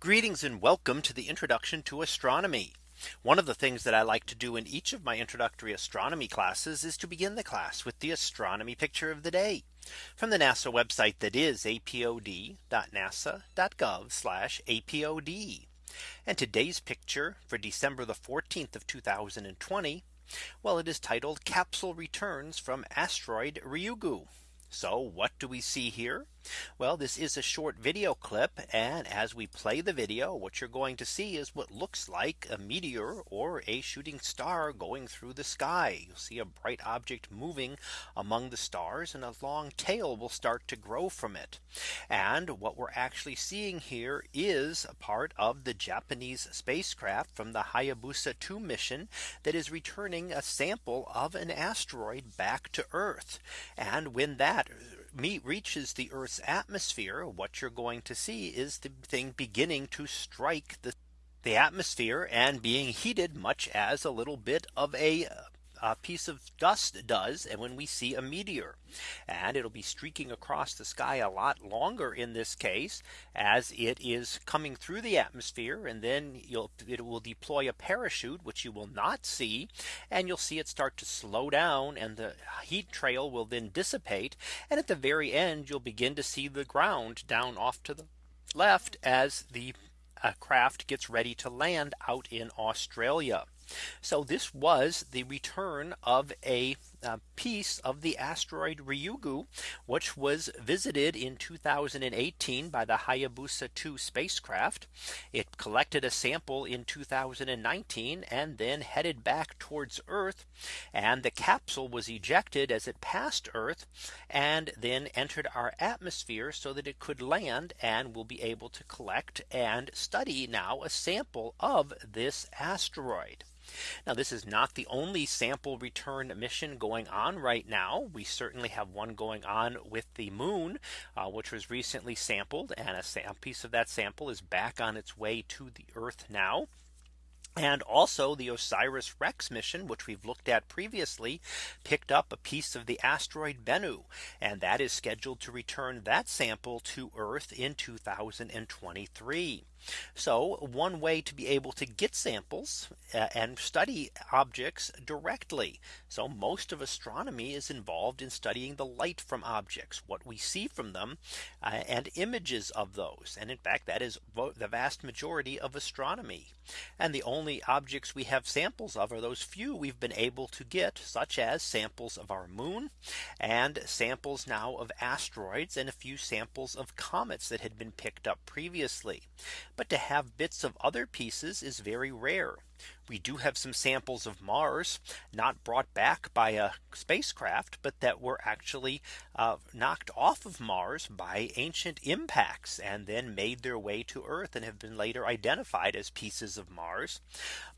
Greetings and welcome to the introduction to astronomy. One of the things that I like to do in each of my introductory astronomy classes is to begin the class with the astronomy picture of the day from the NASA website that is apod.nasa.gov apod. And today's picture for December the 14th of 2020. Well, it is titled capsule returns from asteroid Ryugu. So what do we see here? Well, this is a short video clip. And as we play the video, what you're going to see is what looks like a meteor or a shooting star going through the sky. You'll see a bright object moving among the stars and a long tail will start to grow from it. And what we're actually seeing here is a part of the Japanese spacecraft from the Hayabusa 2 mission that is returning a sample of an asteroid back to Earth. And when that meet reaches the Earth's atmosphere, what you're going to see is the thing beginning to strike the the atmosphere and being heated much as a little bit of a a piece of dust does and when we see a meteor and it'll be streaking across the sky a lot longer in this case as it is coming through the atmosphere and then you'll it will deploy a parachute which you will not see and you'll see it start to slow down and the heat trail will then dissipate and at the very end you'll begin to see the ground down off to the left as the uh, craft gets ready to land out in Australia. So this was the return of a uh, piece of the asteroid Ryugu, which was visited in 2018 by the Hayabusa 2 spacecraft. It collected a sample in 2019 and then headed back towards Earth. And the capsule was ejected as it passed Earth and then entered our atmosphere so that it could land and will be able to collect and study now a sample of this asteroid. Now this is not the only sample return mission going on right now. We certainly have one going on with the moon, uh, which was recently sampled and a piece of that sample is back on its way to the Earth now. And also the OSIRIS REx mission, which we've looked at previously, picked up a piece of the asteroid Bennu. And that is scheduled to return that sample to Earth in 2023. So one way to be able to get samples uh, and study objects directly. So most of astronomy is involved in studying the light from objects, what we see from them uh, and images of those. And in fact, that is the vast majority of astronomy. And the only objects we have samples of are those few we've been able to get such as samples of our moon and samples now of asteroids and a few samples of comets that had been picked up previously. But to have bits of other pieces is very rare. We do have some samples of Mars not brought back by a spacecraft, but that were actually uh, knocked off of Mars by ancient impacts and then made their way to Earth and have been later identified as pieces of Mars.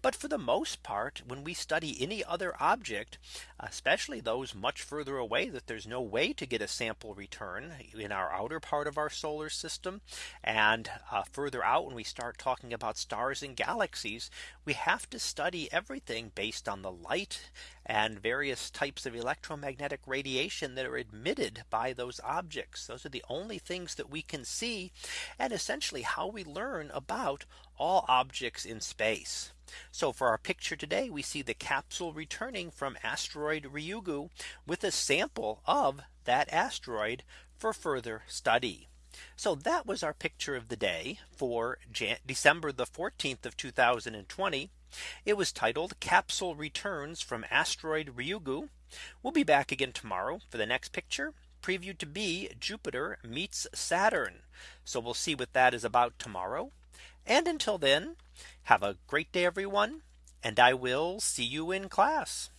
But for the most part, when we study any other object, especially those much further away that there's no way to get a sample return in our outer part of our solar system and uh, further out when we start talking about stars and galaxies, we have to study everything based on the light and various types of electromagnetic radiation that are emitted by those objects. Those are the only things that we can see and essentially how we learn about all objects in space. So for our picture today, we see the capsule returning from asteroid Ryugu with a sample of that asteroid for further study. So that was our picture of the day for Jan December the 14th of 2020. It was titled capsule returns from asteroid Ryugu. We'll be back again tomorrow for the next picture previewed to be Jupiter meets Saturn. So we'll see what that is about tomorrow. And until then, have a great day, everyone. And I will see you in class.